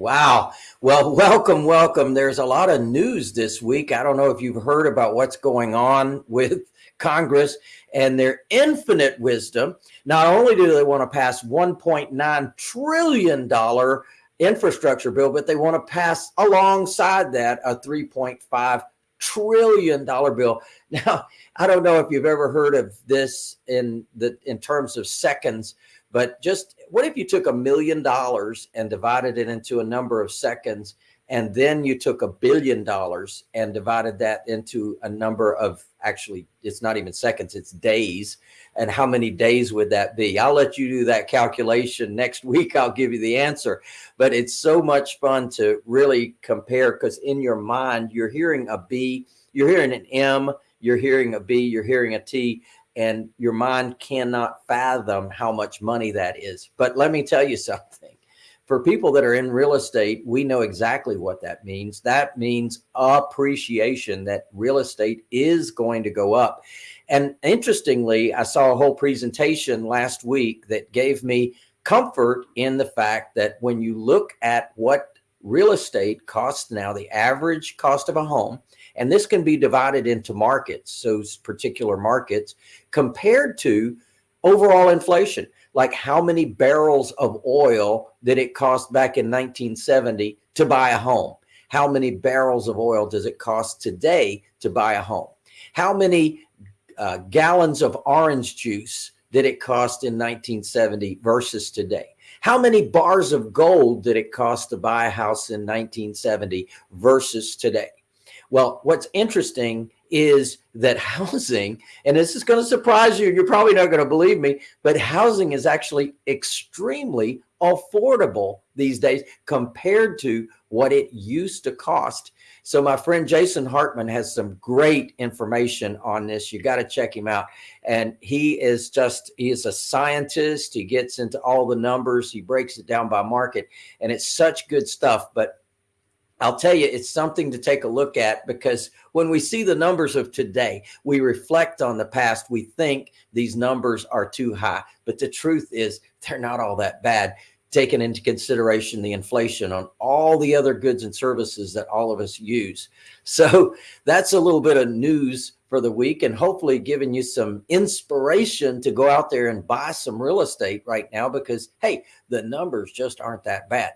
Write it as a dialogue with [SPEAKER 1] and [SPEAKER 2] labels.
[SPEAKER 1] Wow. Well, welcome, welcome. There's a lot of news this week. I don't know if you've heard about what's going on with Congress and their infinite wisdom. Not only do they want to pass $1.9 trillion infrastructure bill, but they want to pass alongside that a 3.5 trillion dollar bill. Now, I don't know if you've ever heard of this in the in terms of seconds, but just what if you took a million dollars and divided it into a number of seconds, and then you took a billion dollars and divided that into a number of actually, it's not even seconds, it's days. And how many days would that be? I'll let you do that calculation next week. I'll give you the answer. But it's so much fun to really compare because in your mind, you're hearing a B, you're hearing an M, you're hearing a B, you're hearing a T and your mind cannot fathom how much money that is. But let me tell you something. For people that are in real estate, we know exactly what that means. That means appreciation that real estate is going to go up. And interestingly, I saw a whole presentation last week that gave me comfort in the fact that when you look at what real estate costs now, the average cost of a home, and this can be divided into markets, those particular markets, compared to overall inflation, like how many barrels of oil did it cost back in 1970 to buy a home? How many barrels of oil does it cost today to buy a home? How many uh, gallons of orange juice did it cost in 1970 versus today? How many bars of gold did it cost to buy a house in 1970 versus today? Well, what's interesting is that housing, and this is going to surprise you, you're probably not going to believe me, but housing is actually extremely affordable these days compared to what it used to cost. So my friend Jason Hartman has some great information on this. You got to check him out. And he is just, he is a scientist. He gets into all the numbers. He breaks it down by market and it's such good stuff. But I'll tell you, it's something to take a look at because when we see the numbers of today, we reflect on the past. We think these numbers are too high, but the truth is they're not all that bad, taking into consideration the inflation on all the other goods and services that all of us use. So that's a little bit of news for the week and hopefully giving you some inspiration to go out there and buy some real estate right now because, hey, the numbers just aren't that bad.